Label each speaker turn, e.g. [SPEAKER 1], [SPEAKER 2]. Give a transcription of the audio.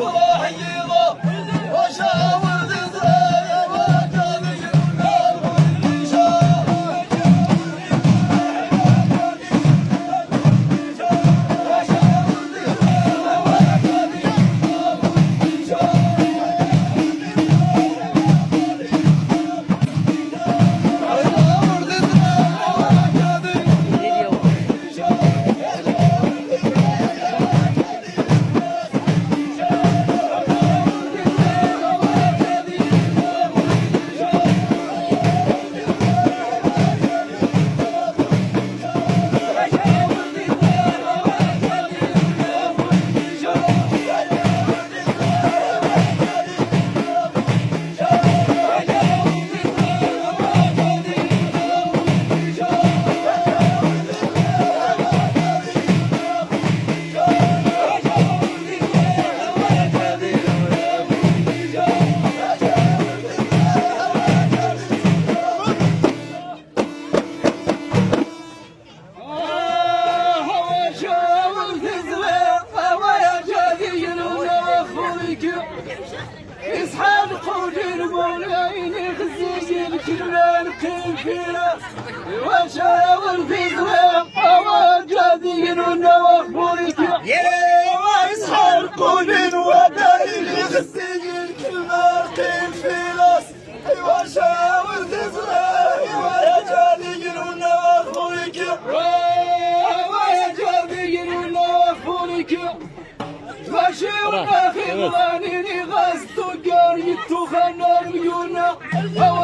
[SPEAKER 1] Senhor. اسحاب قوجين مولاين خزيجين كلان كيفينا وشاور في زوين وجادين ونوفورك يا اسحاب قوجين وداين خزيجين كلان كيفينا وشاور في زوين وجادين ونوفورك وجادين ونوفورك ماشي وراخي ضانيني غاز تقار يتوخنا شاي